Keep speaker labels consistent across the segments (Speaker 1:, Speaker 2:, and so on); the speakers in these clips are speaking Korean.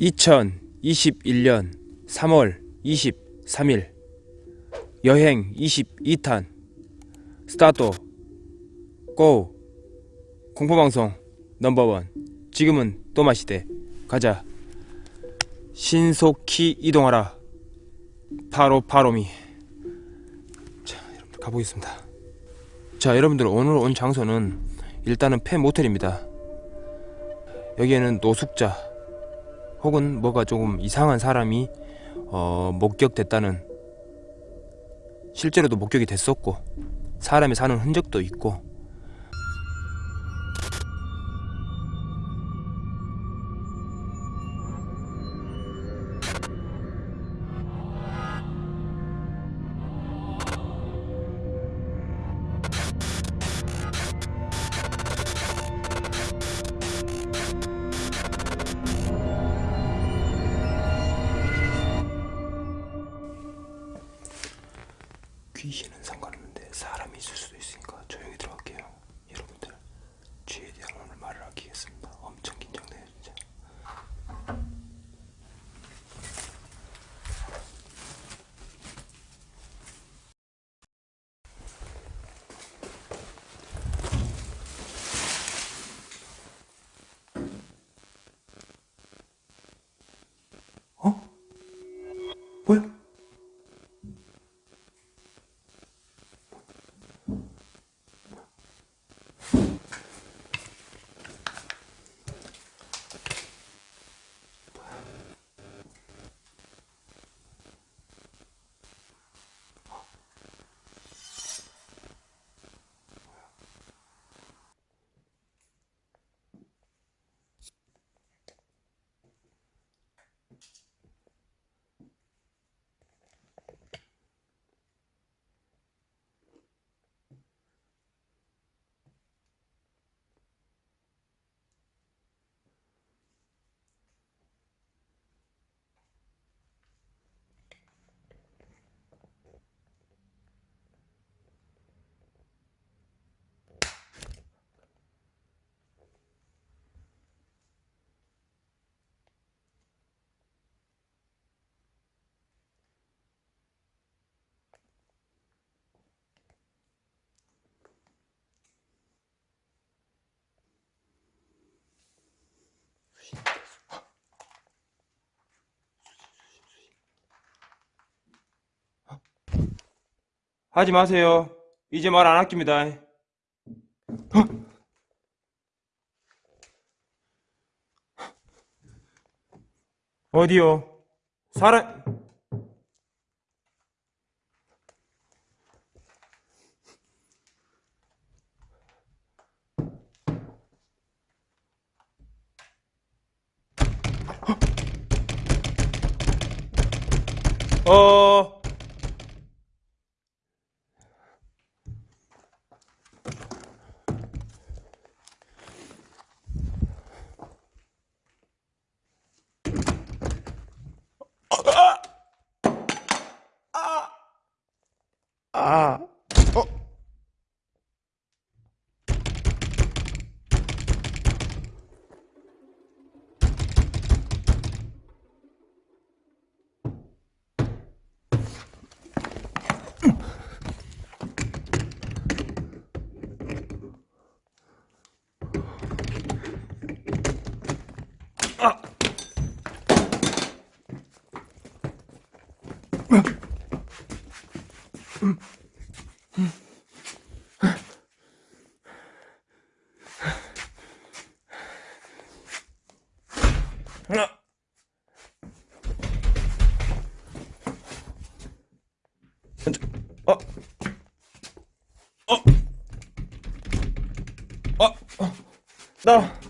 Speaker 1: 2021년 3월 23일 여행 22탄 스타트 고! 공포방송 넘버원. 지금은 또마시대. 가자. 신속히 이동하라. 파로파로미. 자 여러분들 가보겠습니다. 자 여러분들 오늘 온 장소는 일단은 폐 모텔입니다. 여기에는 노숙자 혹은 뭐가 조금 이상한 사람이 어, 목격됐다는 실제로도 목격이 됐었고 사람이 사는 흔적도 있고 하지 마세요. 이제 말 안 아낍니다. 어디요? 사람 어 어. 어. 어. 어. 나.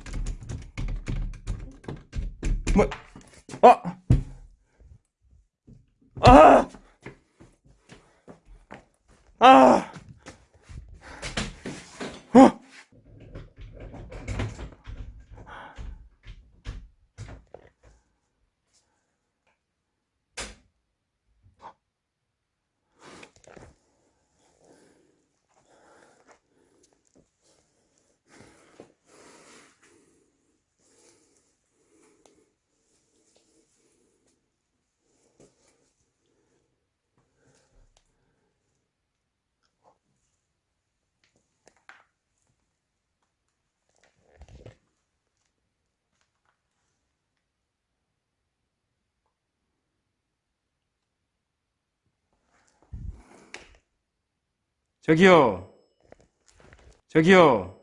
Speaker 1: 저기요. 저기요.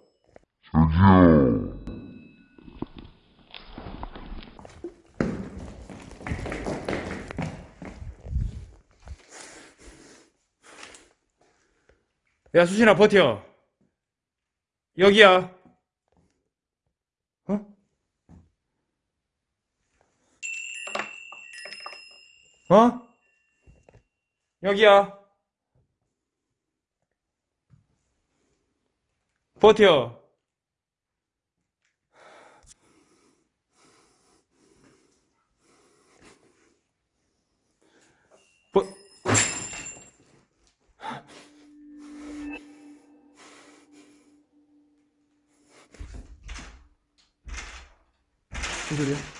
Speaker 1: 야, 수진아, 버텨. 여기야. 어? 어? 여기야. 버텨. 버... 무슨 소리야?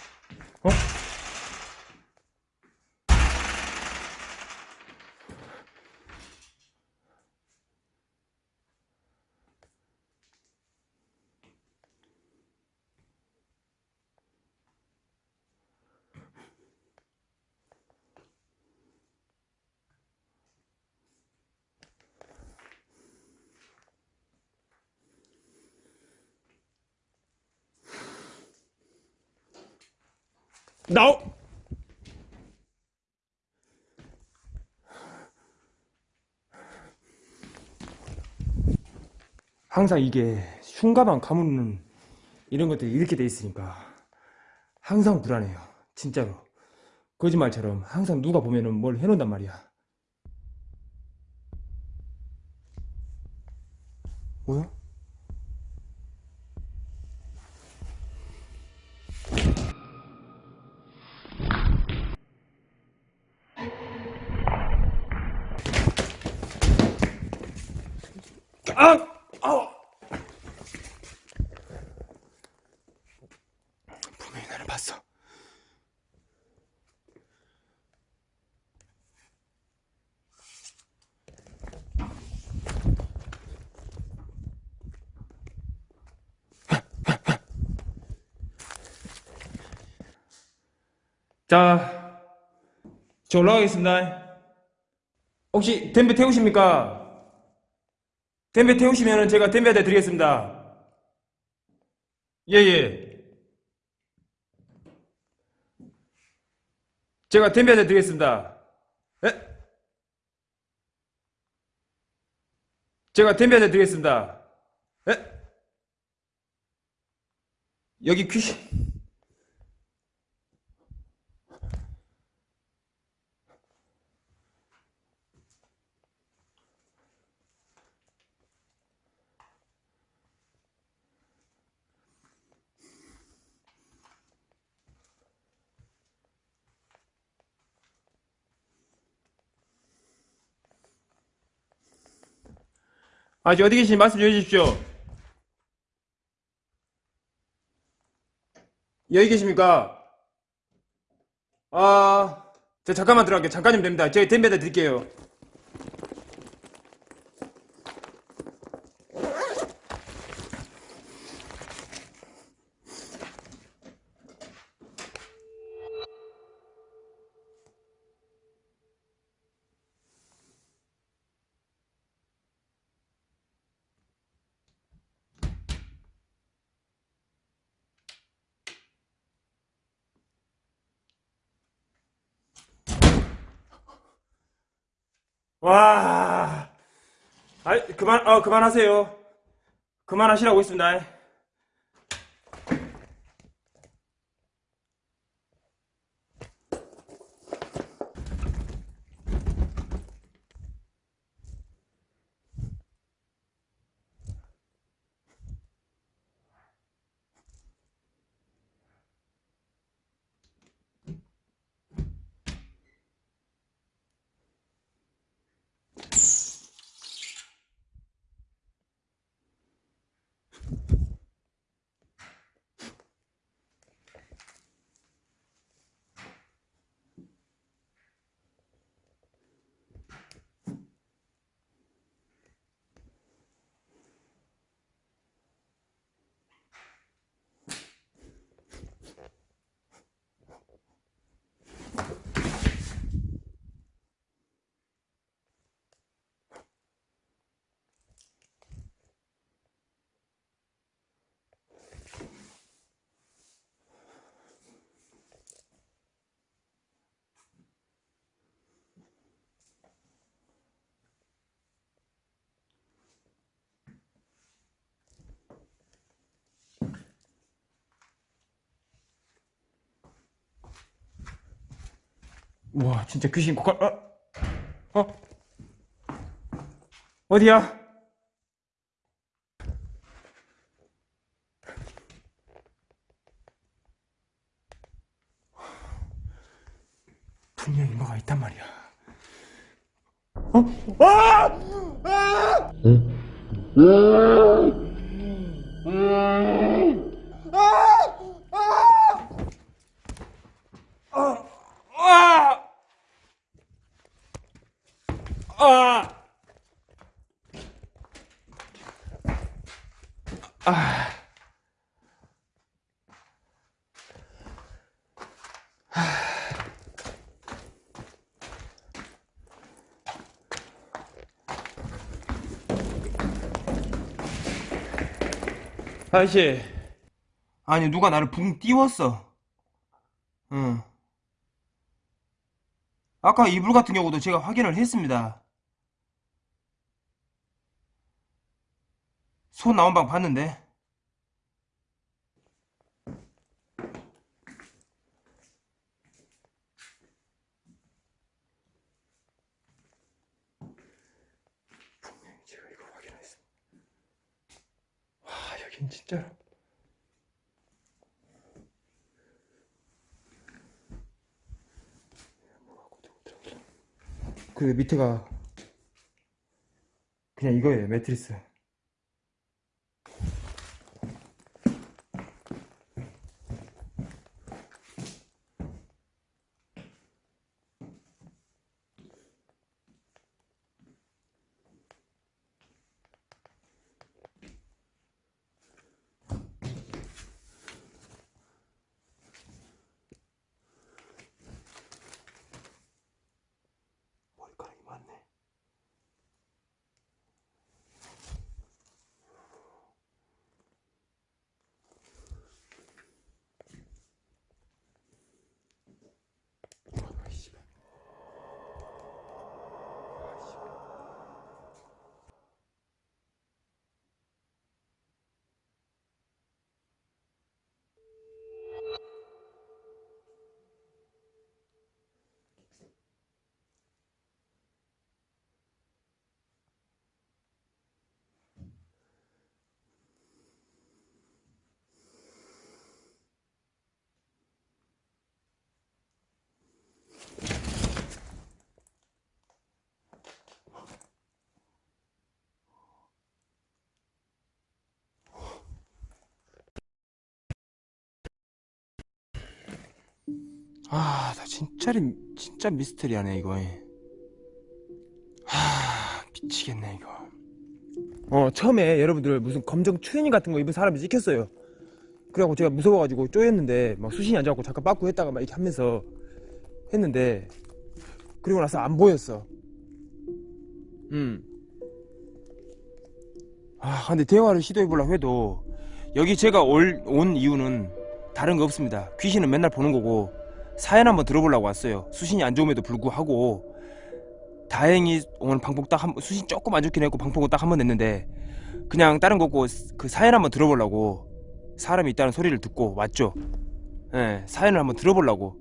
Speaker 1: 나오! 항상 이게 흉가만 가무는 이런 것들이 이렇게 돼 있으니까 항상 불안해요. 진짜로. 거짓말처럼 항상 누가 보면은 뭘 해놓는단 말이야. 뭐야? 아! 아! 분명히 나를 봤어. 자, 저 올라가겠습니다. 혹시 댐베 태우십니까? 댐베 태우시면 제가 댐베한테 드리겠습니다. 예, 예. 제가 댐베한테 드리겠습니다. 예? 제가 댐베한테 드리겠습니다. 예? 여기 귀신. 아직 어디 계신지 말씀 좀 해주십시오. 여기 계십니까? 아, 저 잠깐만 들어갈게요. 잠깐이면 됩니다. 제가 댐베다 드릴게요. 와, 아, 그만, 어, 그만하세요. 그만하시라고 했습니다. 와 진짜 귀신 고갈 어? 어? 어디야? 분명 히 뭐가 있단 말이야 어? 아! 아! 아! 아! 아! 아저씨 아니 누가 나를 붕 띄웠어 응 아까 이불 같은 경우도 제가 확인을 했습니다 손 나온 방 봤는데. 분명히 제가 이거 확인했습니다 와 여긴 진짜 그 밑에가 그냥 이거예요 매트리스 아, 나 진짜, 진짜 미스터리하네, 이거. 하, 미치겠네, 이거. 어, 처음에 여러분들 무슨 검정 추리닝 같은 거 입은 사람이 찍혔어요. 그래갖고 제가 무서워가지고 쪼였는데, 막 수신이 안 잡고 잠깐 빠꾸 했다가 막 이렇게 하면서 했는데, 그리고 나서 안 보였어. 음. 아, 근데 대화를 시도해보려고 해도, 여기 제가 올, 온 이유는 다른 거 없습니다. 귀신은 맨날 보는 거고, 사연 한번 들어보려고 왔어요. 수신이 안 좋음에도 불구하고 다행히 오늘 방콕 딱한 수신 조금 안 좋긴 했고 방콕은 딱 한 번 냈는데 그냥 다른 거고 그 사연 한번 들어보려고 사람이 있다는 소리를 듣고 왔죠. 예, 사연을 한번 들어보려고